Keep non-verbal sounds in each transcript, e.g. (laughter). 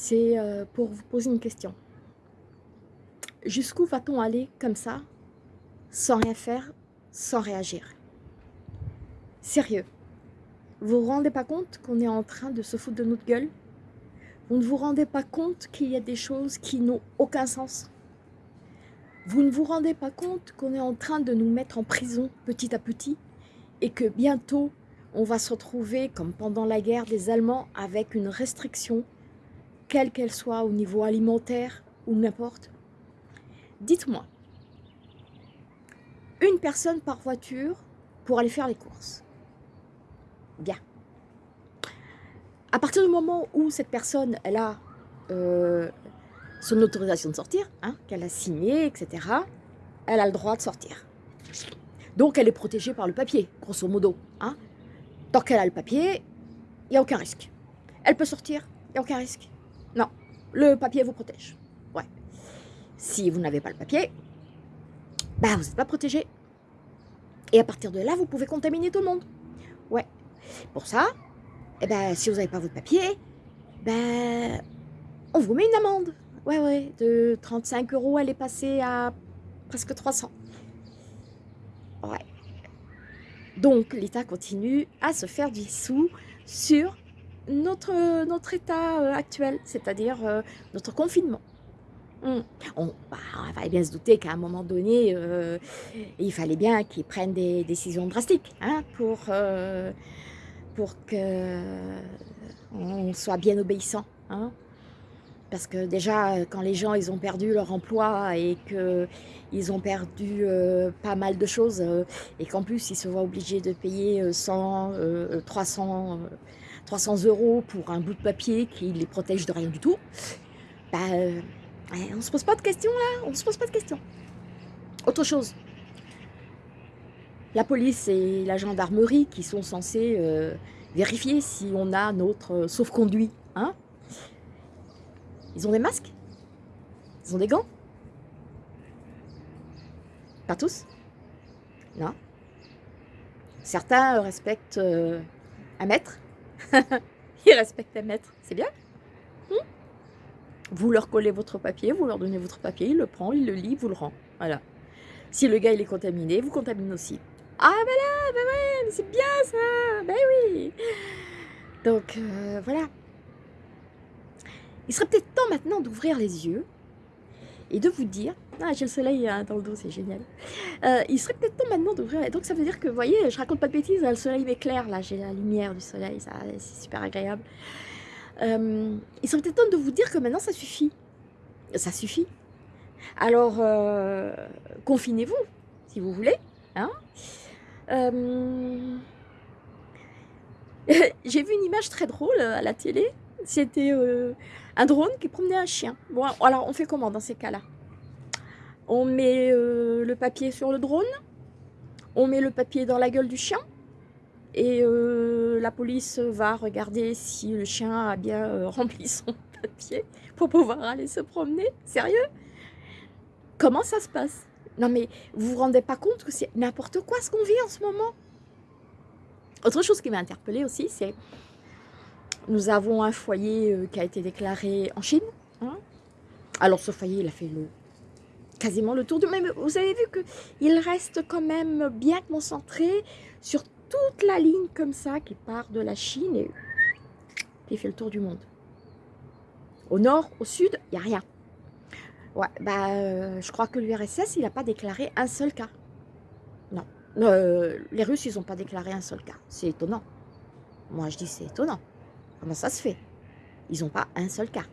c'est euh, pour vous poser une question. Jusqu'où va-t-on aller comme ça, sans rien faire, sans réagir? Sérieux, vous vous rendez pas compte qu'on est en train de se foutre de notre gueule? Vous ne vous rendez pas compte qu'il y a des choses qui n'ont aucun sens? Vous ne vous rendez pas compte qu'on est en train de nous mettre en prison petit à petit et que bientôt on va se retrouver comme pendant la guerre des Allemands avec une restriction, quelle qu'elle soit au niveau alimentaire ou n'importe. Dites-moi, une personne par voiture pour aller faire les courses. Bien. À partir du moment où cette personne, elle a euh, son autorisation de sortir, hein, qu'elle a signé, etc., elle a le droit de sortir. Donc elle est protégée par le papier, grosso modo. Hein. Tant qu'elle a le papier, il n'y a aucun risque. Elle peut sortir, il n'y a aucun risque. Non, le papier vous protège. Ouais. Si vous n'avez pas le papier, bah vous n'êtes pas protégé. Et à partir de là, vous pouvez contaminer tout le monde. Ouais. Pour ça, eh ben, si vous n'avez pas votre papier, ben, on vous met une amende. Ouais, ouais, de 35 euros, elle est passée à presque 300. Ouais. Donc l'État continue à se faire du sous sur notre, notre état euh, actuel, c'est-à-dire euh, notre confinement. Hmm. On, bah, on, fallait bien se douter qu'à un moment donné, euh, il fallait bien qu'ils prennent des décisions drastiques hein, pour, euh, pour qu'on soit bien obéissant. Hein. Parce que déjà, quand les gens ils ont perdu leur emploi et qu'ils ont perdu euh, pas mal de choses et qu'en plus ils se voient obligés de payer 100, 300, 300 euros pour un bout de papier qui les protège de rien du tout, bah, euh, on se pose pas de questions là, on se pose pas de questions. Autre chose, la police et la gendarmerie qui sont censés vérifier si on a notre sauf-conduit, hein. Ils ont des masques? Ils ont des gants? Pas tous? Non. Certains respectent euh, un mètre? (laughs) Ils respectent un mètre, c'est bien. Hmm vous leur collez votre papier, vous leur donnez votre papier, il le prend, il le lit, vous le rend. Voilà. Si le gars il est contaminé, vous contaminez aussi. Ah ben là, ben ouais, c'est bien ça, ben oui. Donc euh, voilà. Il serait peut-être temps maintenant d'ouvrir les yeux et de vous dire, ah j'ai le soleil hein, dans le dos, c'est génial. Euh, il serait peut-être temps maintenant d'ouvrir, donc ça veut dire que, vous voyez, je raconte pas de bêtises, hein, le soleil m'éclaire, là j'ai la lumière du soleil, c'est super agréable. Euh, il serait peut-être temps de vous dire que maintenant ça suffit. Ça suffit. Alors, euh, confinez-vous, si vous voulez. Hein (laughs) j'ai vu une image très drôle à la télé, c'était un drone qui promenait un chien. Bon, alors on fait comment dans ces cas-là? On met euh, le papier sur le drone, on met le papier dans la gueule du chien, et euh, la police va regarder si le chien a bien euh, (laughs) rempli son papier pour pouvoir aller se promener. Sérieux? Comment ça se passe? Non mais vous vous rendez pas compte que c'est n'importe quoi ce qu'on vit en ce moment? Autre chose qui m'a interpellée aussi, c'est nous avons un foyer qui a été déclaré en Chine. Hein. Alors ce foyer, il a fait le, quasiment le tour du même. Vous avez vu qu'il reste quand même bien concentré sur toute la ligne comme ça qui part de la Chine et qui fait le tour du monde. Au nord, au sud, il n'y a rien. Bah, euh, je crois que l'URSS, il n'a pas déclaré un seul cas. Non. Euh, les Russes, ils n'ont pas déclaré un seul cas. C'est étonnant. Moi, je dis c'est étonnant. Comment ça se fait? Ils n'ont pas un seul cas.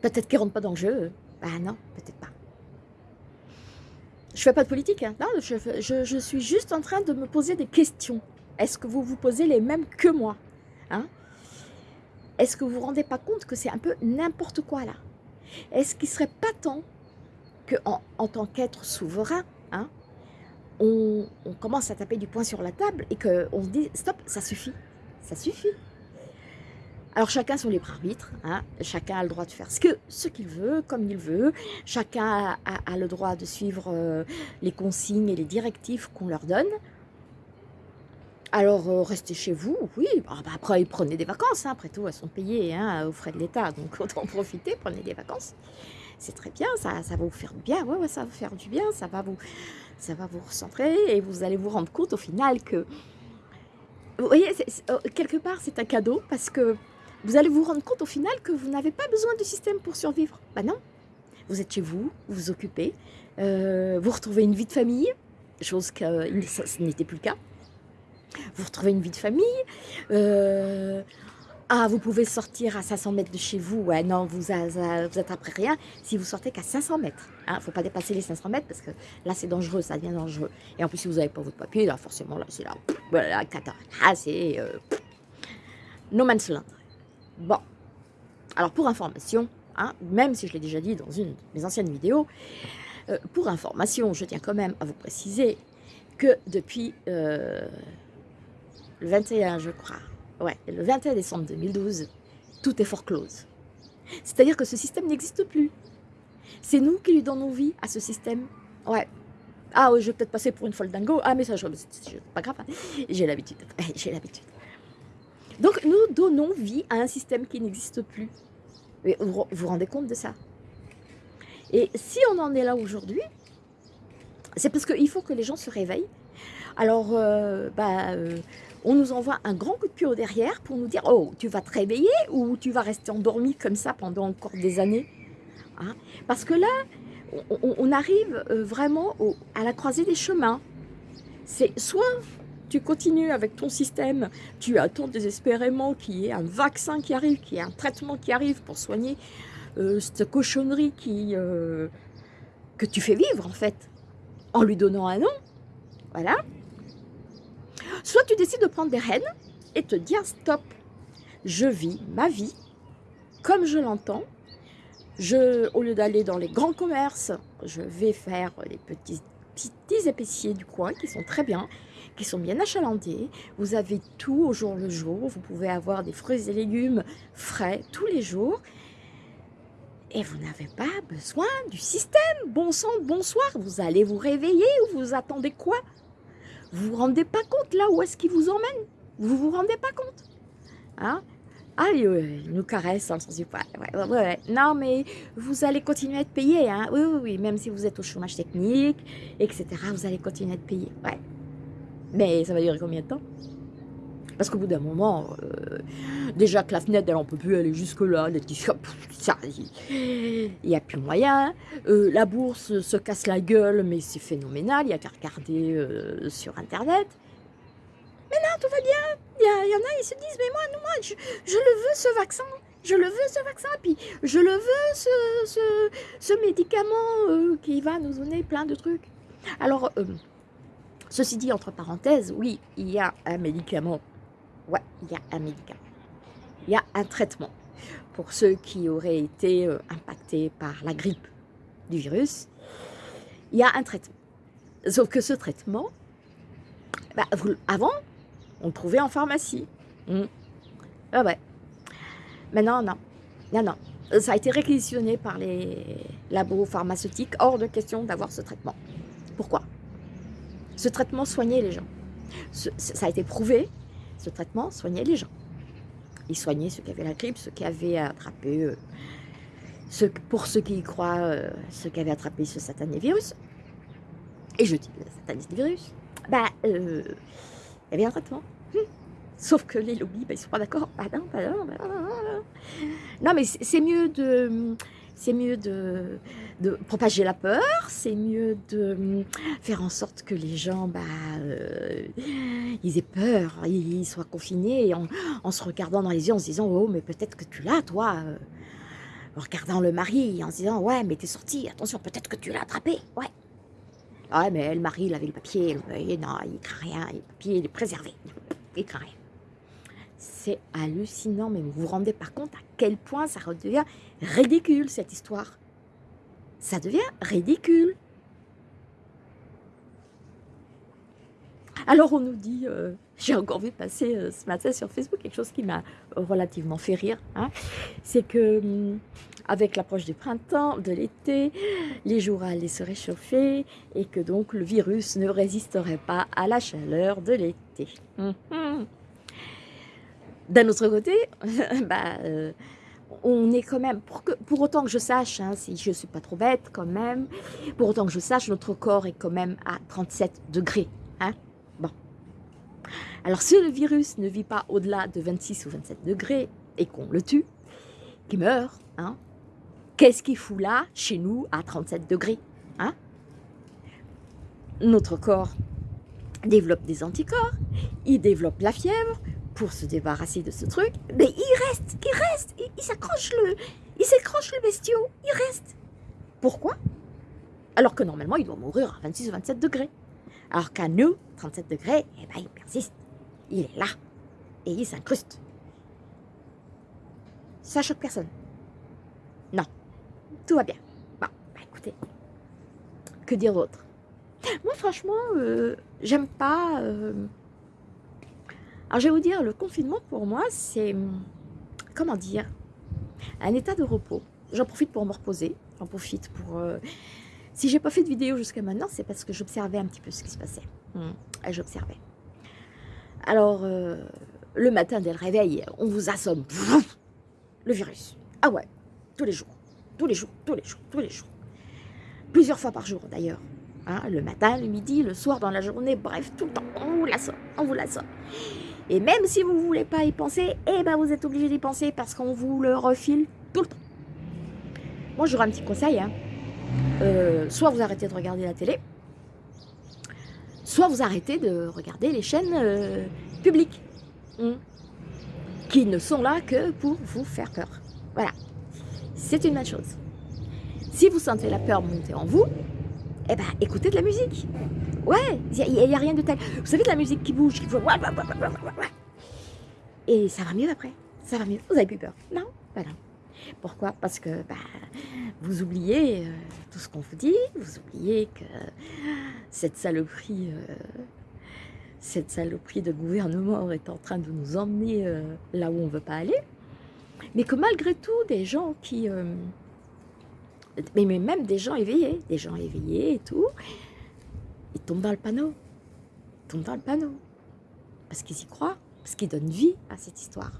Peut-être qu'ils ne rentrent pas dans le jeu. Ah non, peut-être pas. Je fais pas de politique, hein. non, je, suis juste en train de me poser des questions. Est-ce que vous vous posez les mêmes que moi hein? Est-ce que vous vous rendez pas compte que c'est un peu n'importe quoi là? Est-ce qu'il serait pas temps qu'en en, tant qu'être souverain, hein, on, on, commence à taper du poing sur la table et qu'on se dit stop, ça suffit ça suffit. Alors chacun son libre arbitre, hein. chacun a le droit de faire ce qu'il ce veut, comme il veut, chacun a, le droit de suivre euh, les consignes et les directives qu'on leur donne. Alors, euh, restez chez vous, oui. Bah, bah, après, prenez des vacances. hein. Après tout, elles sont payées hein, aux frais de l'État. Donc, (laughs) autant profiter, prenez des vacances. C'est très bien, ça, ça va vous faire du bien. Ouais, ouais, ça va vous du bien. Ça va vous, ça va vous recentrer et vous allez vous rendre compte au final que... Vous voyez, euh, quelque part, c'est un cadeau parce que vous allez vous rendre compte au final que vous n'avez pas besoin du système pour survivre. Bah non. Vous êtes chez vous, vous vous occupez, euh, vous retrouvez une vie de famille, chose que euh, ce n'était plus le cas vous retrouvez une vie de famille. euh, ah, vous pouvez sortir à 500 mètres de chez vous. Ouais, non, vous, vous attraperez rien si vous sortez qu'à 500 mètres. Il ne faut pas dépasser les 500 mètres parce que là, c'est dangereux, ça devient dangereux. Et en plus, si vous n'avez pas votre papier, forcément, là, c'est là. Voilà. Ah, c'est no man's land. Bon. Alors, pour information, hein, même si je l'ai déjà dit dans une de mes anciennes vidéos, euh, pour information, je tiens quand même à vous préciser que depuis euh, le 21, je crois, ouais, le 21 décembre 2012, tout est foreclose. C'est-à-dire que ce système n'existe plus. C'est nous qui lui donnons vie à ce système. Ouais. Ah, je vais peut-être passer pour une folle dingo. Ah, mais ça, je- c'est pas grave. hein. J'ai l'habitude. (laughs) J'ai l'habitude. Donc, nous donnons vie à un système qui n'existe plus. Vous vous rendez compte de ça? Et si on en est là aujourd'hui, c'est parce qu'il faut que les gens se réveillent. Alors, euh, bah, euh, on nous envoie un grand coup de pied derrière pour nous dire Oh, tu vas te réveiller ou tu vas rester endormi comme ça pendant encore des années? Hein? Parce que là, on, arrive euh, vraiment à la croisée des chemins. C'est soit tu continues avec ton système, tu attends désespérément qu'il y ait un vaccin qui arrive, qu'il y ait un traitement qui arrive pour soigner euh, cette cochonnerie euh, que tu fais vivre en fait, en lui donnant un nom. Voilà. Soit tu décides de prendre des rênes et te dire stop, je vis ma vie comme je l'entends. Au lieu d'aller dans les grands commerces, je vais faire les petits, petits épiciers du coin qui sont très bien, qui sont bien achalandés. Vous avez tout au jour le jour. Vous pouvez avoir des fruits et légumes frais tous les jours. Et vous n'avez pas besoin du système. Bon sang, bonsoir. Vous allez vous réveiller ou vous attendez quoi? Vous vous rendez pas compte là où est-ce qu'il vous emmène Vous vous rendez pas compte? Hein? Ah, il, nous caresse dans sens du poil. Non, mais vous allez continuer à être payé. Hein. Oui, oui, oui. Même si vous êtes au chômage technique, etc., vous allez continuer à être payé. Mais ça va durer combien de temps? Parce qu'au bout d'un moment, euh, déjà que la fenêtre, elle en peut plus aller jusque-là. (laughs) Il n'y a plus moyen. Euh, la bourse se casse la gueule, mais c'est phénoménal. Il n'y a qu'à regarder euh, sur Internet. Mais non, tout va bien. Il y, en a, ils se disent, mais moi, non, moi je, je le veux, ce vaccin. Je le veux, ce vaccin. Puis je le veux, ce, ce, médicament qui va nous donner plein de trucs. Alors, ceci dit, entre parenthèses, oui, il y a un médicament. Ouais, il y a un médicament. Il y a un traitement. Pour ceux qui auraient été euh, impactés par la grippe du virus, il y a un traitement. Sauf que ce traitement, bah, avant, on le trouvait en pharmacie. Hmm. Ah ouais. Maintenant, non. Non, non. Ça a été réquisitionné par les labos pharmaceutiques. Hors de question d'avoir ce traitement. Pourquoi? Ce traitement soignait les gens. Ça a été prouvé. Ce traitement soignait les gens. Il soignait ceux qui avaient la grippe, ceux qui avaient attrapé, euh, pour ceux qui y croient, euh, ceux qui avaient attrapé ce satané virus. Et je dis le satané virus. Euh, il y avait un traitement. Hum. Sauf que les lobbies, bah, ils sont pas d'accord. Ah non, bah non, bah non, bah non. Non, mais c'est c'est mieux de, c'est mieux de, de propager la peur. C'est mieux de hum, faire en sorte que les gens, bah, euh, ils aient peur, ils soient confinés en, en se regardant dans les yeux, en se disant, oh, mais peut-être que tu l'as, toi. euh. En regardant le mari, en se disant, ouais, mais t'es sorti, attention, peut-être que tu l'as attrapé, ouais. Ouais, mais le mari, il avait le papier. Le non, il craint rien. Le papier, il est préservé. Il craint rien. C'est hallucinant, mais vous vous rendez pas compte à quel point ça redevient ridicule, cette histoire. Ça devient ridicule. Alors on nous dit, euh, j'ai encore vu passer euh, ce matin sur Facebook quelque chose qui m'a relativement fait rire. hein. C'est que, hum, avec l'approche du printemps, de l'été, les jours allaient se réchauffer et que donc le virus ne résisterait pas à la chaleur de l'été. Mhm. D'un autre côté, (laughs) bah, euh, on est quand même, pour, autant que je sache, hein, si je ne suis pas trop bête quand même, pour autant que je sache, notre corps est quand même à 37 degrés. Hein bon. Alors si le virus ne vit pas au-delà de 26 ou 27 degrés et qu'on le tue, qu'il meurt, hein, qu'est-ce qu'il fout là, chez nous, à 37 degrés hein? Notre corps développe des anticorps, il développe la fièvre, pour se débarrasser de ce truc, mais il reste, il reste, il, s'accroche le, il s'accroche le bestiau, il reste. Pourquoi? Alors que normalement, il doit mourir à 26 ou 27 degrés. Alors qu'à nous, 37 degrés, eh ben, il persiste. Il est là. Et il s'incruste. Ça choque personne. Non. Tout va bien. Bon, bah écoutez. Que dire d'autre? Moi, franchement, euh, j'aime pas... Euh, alors, je vais vous dire, le confinement, pour moi, c'est, comment dire, un état de repos. J'en profite pour me reposer, j'en profite pour... Euh, si j'ai pas fait de vidéo jusqu'à maintenant, c'est parce que j'observais un petit peu ce qui se passait. Hum, j'observais. Alors, euh, le matin, dès le réveil, on vous assomme. Le virus. Ah ouais, tous les jours. Tous les jours, tous les jours, tous les jours. Plusieurs fois par jour, d'ailleurs. Hein, le matin, le midi, le soir, dans la journée, bref, tout le temps, on vous l'assomme, on vous l'assomme. Et même si vous ne voulez pas y penser, eh ben vous êtes obligé d'y penser parce qu'on vous le refile tout le temps. Moi, j'aurais un petit conseil. Hein. Euh, soit vous arrêtez de regarder la télé, soit vous arrêtez de regarder les chaînes euh, publiques, hein, qui ne sont là que pour vous faire peur. Voilà, c'est une bonne chose. Si vous sentez la peur monter en vous, eh ben, écoutez de la musique. Ouais, il n'y a, rien de tel. Vous savez, de la musique qui bouge, qui fait... Et ça va mieux après. Ça va mieux. Vous avez plus peur Non? Ben non. Pourquoi? Parce que bah, vous oubliez euh, tout ce qu'on vous dit, vous oubliez que cette saloperie, euh, cette saloperie de gouvernement est en train de nous emmener euh, là où on ne veut pas aller, mais que malgré tout, des gens qui... mais même des gens éveillés, des gens éveillés et tout, ils tombent dans le panneau. Ils tombent dans le panneau. Parce qu'ils y croient, parce qu'ils donnent vie à cette histoire.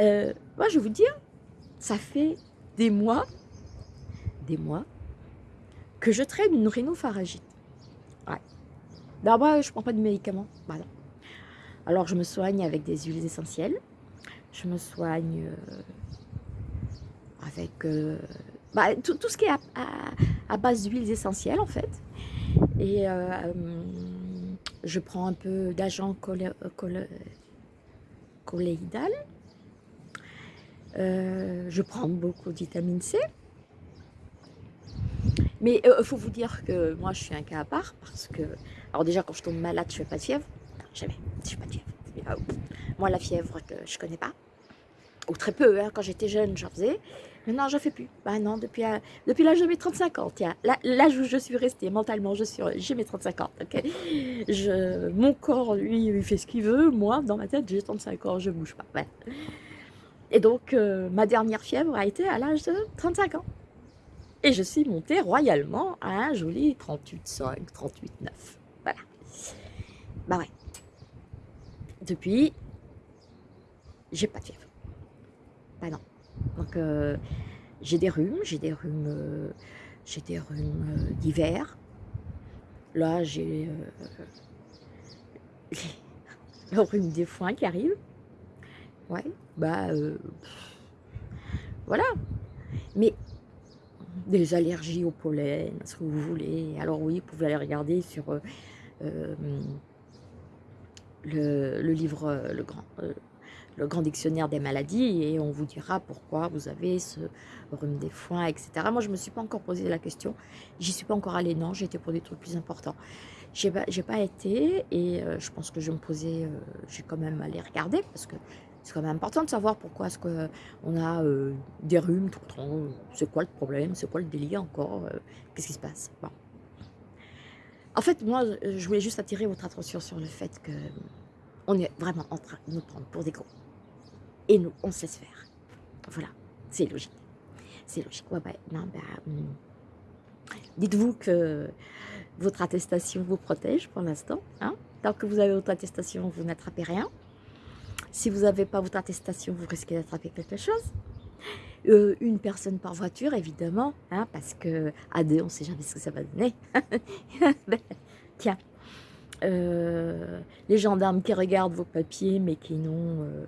Euh, moi, je vais vous dire, ça fait des mois, des mois, que je traîne une rhinopharyngite. Ouais. D'abord, je ne prends pas de médicaments. Alors, je me soigne avec des huiles essentielles. Je me soigne euh, avec euh, bah, tout, ce qui est à base d'huiles essentielles, en fait. Et euh, je prends un peu d'agent colloïdal. Euh, je prends beaucoup de vitamine C. Mais il euh, faut vous dire que moi, je suis un cas à part parce que... Alors déjà, quand je tombe malade, je ne fais pas de fièvre. jamais. Je fais pas de fièvre. Moi, la fièvre, je ne connais pas. Ou très peu. Hein. Quand j'étais jeune, j'en faisais. Maintenant, je ne fais plus. Bah euh, depuis l'âge de mes 35 ans, l'âge où je suis restée mentalement, je j'ai mes 35 ans, ok Mon corps, lui, il fait ce qu'il veut. Moi, dans ma tête, j'ai 35 ans, je ne bouge pas. Et donc, euh, ma dernière fièvre a été à l'âge de 35 ans. Et je suis montée royalement à un joli 38,5, 38,9. Voilà. Bah ouais. Depuis, j'ai pas de fièvre. Bah non. Donc, euh, j'ai des rhumes, j'ai des rhumes, euh, j'ai des rhumes euh, d'hiver. Là, j'ai (laughs) le rhume des foins qui arrive. Ouais, bah, voilà. Mais des allergies au pollen, ce que vous voulez. Alors oui, vous pouvez aller regarder sur le, le, livre, le grand, le grand dictionnaire des maladies et on vous dira pourquoi vous avez ce rhume des foins, etc. Moi, je ne me suis pas encore posé la question. J'y suis pas encore allée, non. Été pour des trucs plus importants. J'ai pas, pas été et euh, je pense que je me poser, euh, j'ai quand même aller regarder parce que c'est quand même important de savoir pourquoi est-ce qu'on a euh, des rhumes tout le temps. C'est quoi le problème C'est quoi le délire encore Qu'est-ce qui se passe? Bon. En fait, moi, je voulais juste attirer votre attention sur le fait que on est vraiment en train de nous prendre pour des gros et nous, on se laisse faire. Voilà, c'est logique. c'est logique. Ouais, non, bah, hmm. Dites-vous que votre attestation vous protège pour l'instant. Hein. Tant que vous avez votre attestation, vous n'attrapez rien. Si vous n'avez pas votre attestation, vous risquez d'attraper quelque chose. Euh, une personne par voiture, évidemment, hein, parce que à deux, on ne sait jamais ce que ça va donner. (laughs) Ben, tiens, euh, les gendarmes qui regardent vos papiers, mais qui n'ont... Euh,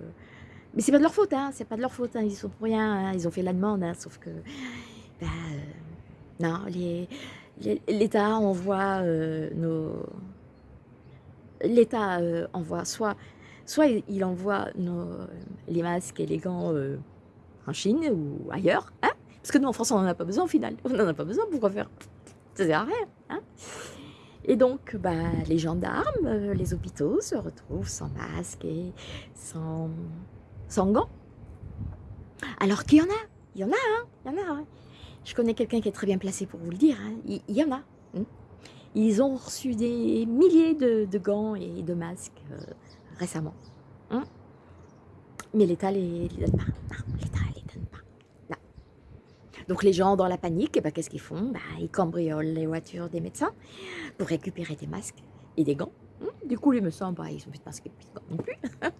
mais c'est pas de leur faute, hein, c'est pas de leur faute, hein, ils sont pour rien, hein, ils ont fait la demande, hein, sauf que... Ben, non, l'État envoie nos... L'État envoie soit... Soit il envoie nos, les masques et les gants en Chine ou ailleurs, hein parce que nous en France on n'en a pas besoin au final, on n'en a pas besoin, pourquoi faire? Ça sert à rien, hein. Et donc, bah, les gendarmes, euh, les hôpitaux se retrouvent sans masque et sans, sans gants. Alors qu'il y en a, il y en a, hein, il y en a. Hein. Je connais quelqu'un qui est très bien placé pour vous le dire, hein. il, y en a. Hein. Ils ont reçu des milliers de, gants et de masques euh, récemment. Mais l'État les, les donne pas. l'État donc les gens dans la panique, eh ben, qu'est-ce qu'ils font? Bah, Ils cambriolent les voitures des médecins pour récupérer des masques et des gants. Du coup, les médecins, bah, ils ont plus de masques et de gants non plus. (laughs)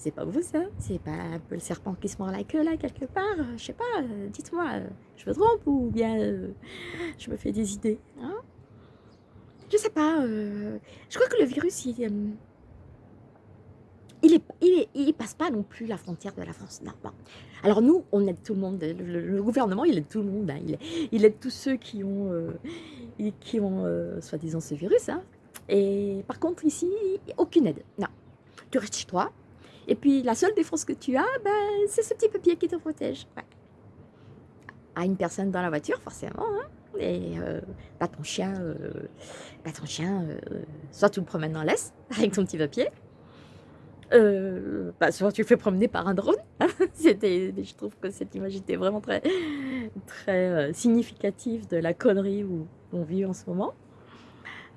c'est pas vous ça? C'est pas un peu le serpent qui se mord la queue là, quelque part? Je sais pas, euh, dites-moi, euh, je me trompe ou bien euh, je me fais des idées hein? Je sais pas, je crois que le virus, il, il, passe pas non plus la frontière de la France. Non, Alors nous, on aide tout le monde. Le, gouvernement, il aide tout le monde. Hein. Il, aide tous ceux qui ont, euh, qui ont euh, soi-disant ce virus. Hein. Et par contre, ici, aucune aide. Non. Tu restes chez toi. Et puis, la seule défense que tu as, ben, c'est ce petit papier qui te protège. À une personne dans la voiture, forcément. Hein. Et euh, bah, ton chien, bah, ton chien soit tu le promènes dans l'Est (laughs) avec ton petit papier, euh, bah, souvent tu le fais promener par un drone. (laughs) Je trouve que cette image était vraiment très, très euh, significative de la connerie où on vit en ce moment.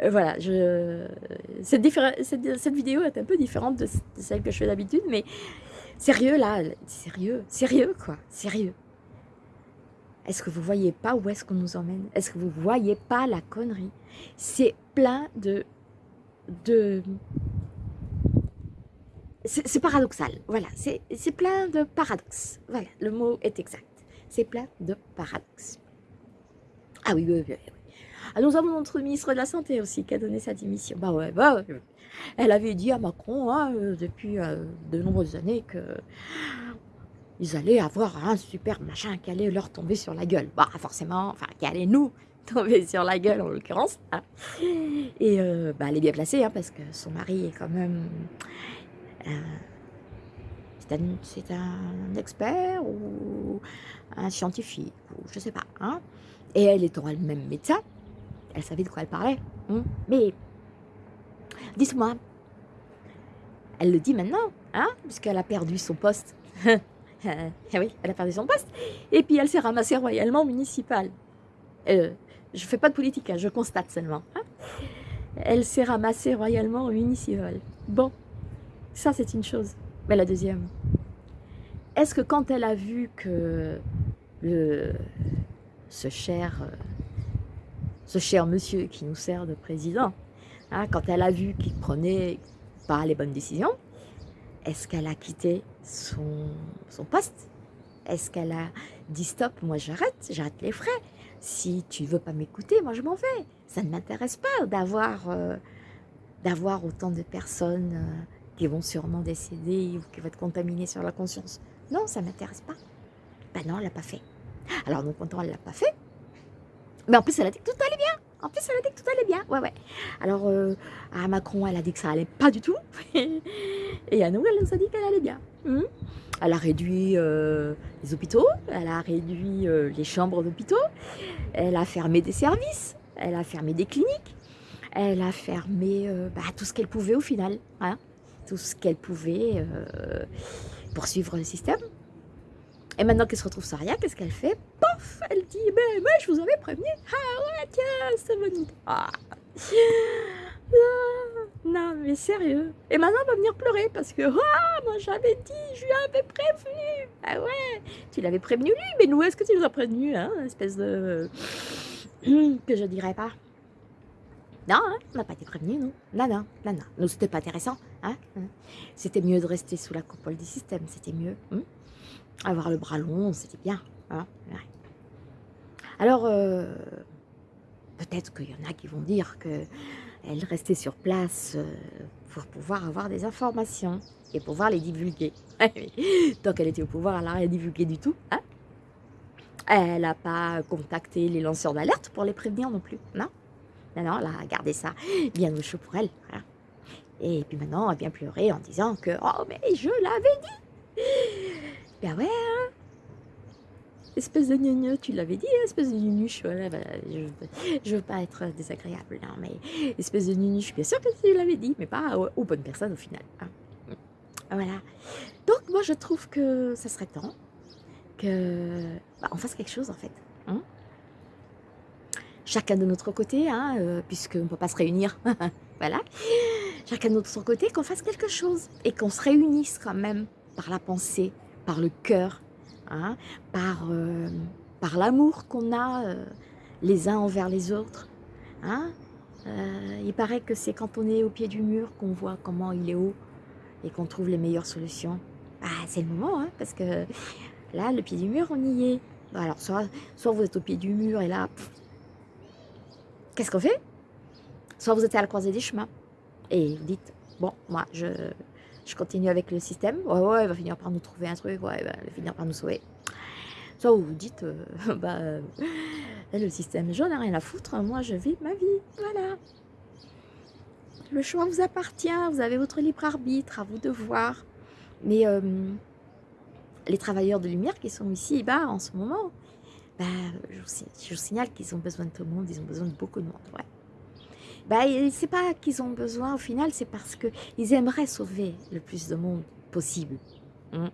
Euh, voilà, je, cette, cette, cette, vidéo est un peu différente de, celle que je fais d'habitude, mais sérieux là, sérieux, sérieux quoi, sérieux. Est-ce que vous voyez pas où est-ce qu'on nous emmène? Est-ce que vous voyez pas la connerie? C'est plein de, de c'est paradoxal, voilà, c'est plein de paradoxes. Voilà, le mot est exact. C'est plein de paradoxes. Ah oui, oui, oui. Ah, nous avons notre ministre de la Santé aussi qui a donné sa démission. Bah ouais, bah ouais. (laughs) Elle avait dit à Macron hein, euh, depuis euh, de nombreuses années que ils allaient avoir un super machin qui allait leur tomber sur la gueule. Bah forcément, enfin qui allait nous (laughs) tomber sur la gueule en l'occurrence. Hein. Et euh, bah, elle est bien placée hein, parce que son mari est quand même c'est un, expert ou un scientifique, ou je sais pas. Hein. Et elle étant elle-même médecin, elle savait de quoi elle parlait. Hein. Mais, dites-moi, elle le dit maintenant, hein, puisqu'elle a perdu son poste. Eh (laughs) oui, elle a perdu son poste. Et puis elle s'est ramassée royalement municipale. Euh, je fais pas de politique, hein, je constate seulement. Hein. Elle s'est ramassée royalement municipale. Bon, ça, c'est une chose. Mais la deuxième, est-ce que quand elle a vu que le, ce, cher, ce cher monsieur qui nous sert de président, hein, quand elle a vu qu'il prenait pas les bonnes décisions, est-ce qu'elle a quitté son, son poste? Est-ce qu'elle a dit stop, moi j'arrête, j'arrête les frais? Si tu veux pas m'écouter, moi je m'en vais. Ça ne m'intéresse pas d'avoir euh, autant de personnes euh, qui vont sûrement décéder ou qui vont être contaminés sur la conscience. Non, ça ne m'intéresse pas. Ben non, elle l'a pas fait. Alors, non content, elle l'a pas fait. Mais en plus, elle a dit que tout allait bien. En plus, elle a dit que tout allait bien. Ouais, ouais. Alors, euh, à Macron, elle a dit que ça allait pas du tout. (laughs) Et à nous, elle nous a dit qu'elle allait bien. Hmm. Elle a réduit euh, les hôpitaux, elle a réduit euh, les chambres d'hôpitaux, elle a fermé des services, elle a fermé des cliniques, elle a fermé bah, tout ce qu'elle pouvait au final. Hein tout ce qu'elle pouvait poursuivre le système. Et maintenant qu'elle se retrouve sans rien, qu'est-ce qu'elle fait? Pof Elle dit, ben moi je vous avais prévenu. Ah ouais, tiens, c'est bonne idée. Non, mais sérieux. Et maintenant, elle va venir pleurer parce que, ah, moi j'avais dit, je lui avais prévenu. Ah ouais, tu l'avais prévenu lui, mais nous, est-ce que tu nous as prévenu, hein, espèce de... (clears throat) que je dirais pas? Non, hein, on n'a pas été prévenu, non. Non, non, non, non. Nous, c'était pas intéressant. Hein. C'était mieux de rester sous la coupole du système, c'était mieux. Hein. Avoir le bras long, c'était bien. Hein Alors, euh, peut-être qu'il y en a qui vont dire que elle restait sur place euh, pour pouvoir avoir des informations et pouvoir les divulguer. (laughs) Tant qu'elle était au pouvoir, elle n'a rien divulgué du tout. Hein elle n'a pas contacté les lanceurs d'alerte pour les prévenir non plus. Non, non, non, elle a gardé ça bien au chaud pour elle. Et puis maintenant, elle vient pleurer en disant que « Oh, mais je l'avais dit !» Ben ouais, hein espèce de gneu, tu l'avais dit, espèce de nunuche, je, ne veux pas être désagréable, non, mais espèce de nunuche, bien sûr que tu l'avais dit, mais pas aux, bonnes personnes au final. Hein. Voilà. Donc moi je trouve que ça serait temps que bah, on fasse quelque chose en fait. Hein. Chacun de notre côté, hein, euh, puisqu'on ne peut pas se réunir, (laughs) voilà. Chacun de notre côté, qu'on fasse quelque chose et qu'on se réunisse quand même par la pensée, par le cœur, Hein, par, euh, par l'amour qu'on a euh, les uns envers les autres. Hein. Euh, il paraît que c'est quand on est au pied du mur qu'on voit comment il est haut et qu'on trouve les meilleures solutions. Ah, c'est le moment, hein, parce que là, le pied du mur, on y est. Alors, soit, soit vous êtes au pied du mur et là, qu'est-ce qu'on fait? Soit vous êtes à la croisée des chemins et vous dites, bon, moi, je, je continue avec le système. Ouais, ouais, il va finir par nous trouver un truc, ouais, il va finir par nous sauver. Soit vous vous dites, euh, (laughs) bah, euh, le système, j'en ai rien à foutre, moi je vis ma vie, voilà. Le choix vous appartient, vous avez votre libre arbitre, à vous de voir. Mais euh, les travailleurs de lumière qui sont ici, bah, en ce moment, bah, je, vous, signale qu'ils ont besoin de tout le monde, ils ont besoin de beaucoup de monde, ouais bah, c'est pas qu'ils ont besoin au final, c'est parce qu'ils aimeraient sauver le plus de monde possible. Hmm.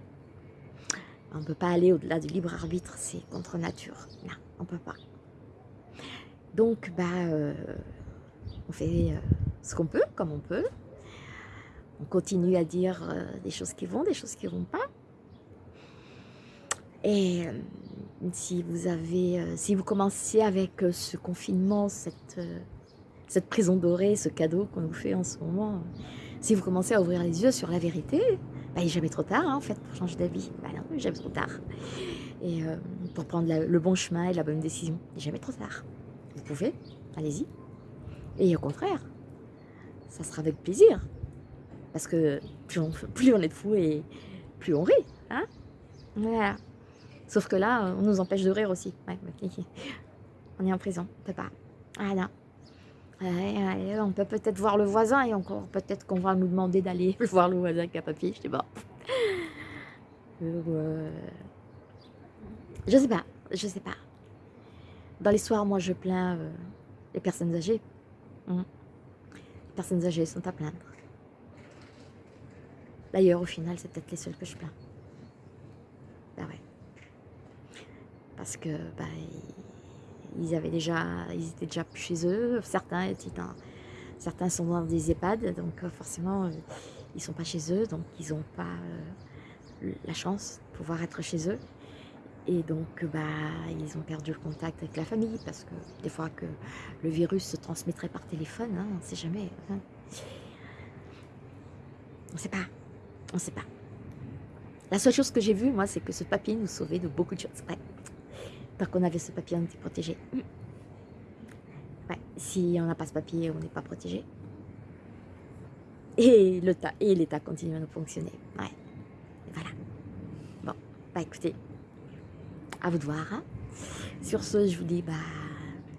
On ne peut pas aller au-delà du libre arbitre, c'est contre nature. Non, on ne peut pas. Donc, bah, euh, on fait euh, ce qu'on peut, comme on peut. On continue à dire euh, des choses qui vont, des choses qui ne vont pas. Et si vous avez, si vous commencez avec ce confinement, cette cette prison dorée, ce cadeau qu'on nous fait en ce moment, si vous commencez à ouvrir les yeux sur la vérité, bah, il n'est jamais trop tard hein, en fait pour changer d'avis. Bah non, jamais trop tard. Et euh, pour prendre le bon chemin et la bonne décision, il n'est jamais trop tard. Vous pouvez, allez-y. Et au contraire, ça sera avec plaisir. Parce que plus on, est de fous et plus on rit. Hein voilà. Sauf que là, on nous empêche de rire aussi. On est en prison, on peut. Ah non on peut peut-être voir le voisin et encore peut-être qu'on va nous demander d'aller (laughs) voir le voisin qui a papier, je sais pas. Euh, je sais pas, je sais pas. Dans les soirs, moi je plains euh, les personnes âgées. Hum. Les personnes âgées sont à plaindre. D'ailleurs, au final, c'est peut-être les seules que je plains. Bah ouais. Parce que, bah, ils avaient déjà, ils étaient déjà chez eux. Certains étaient certains sont dans des EHPAD, donc euh, forcément, euh, ils sont pas chez eux, donc ils n'ont pas euh, la chance de pouvoir être chez eux. Et donc, bah, ils ont perdu le contact avec la famille, parce que des fois que le virus se transmettrait par téléphone, hein, on ne sait jamais. Hein. On ne sait pas, on ne sait pas. La seule chose que j'ai vue, moi, c'est que ce papier nous sauvait de beaucoup de choses. Qu'on avait ce papier, on était protégé. si on n'a pas ce papier, on n'est pas protégé. Et l'État continue à nous fonctionner. Voilà. Bon, bah écoutez, à vous de voir. Hein. Sur ce, je vous dis bah,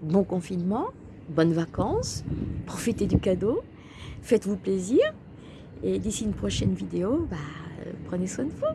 bon confinement, bonnes vacances, profitez du cadeau, faites-vous plaisir. Et d'ici une prochaine vidéo, bah, prenez soin de vous.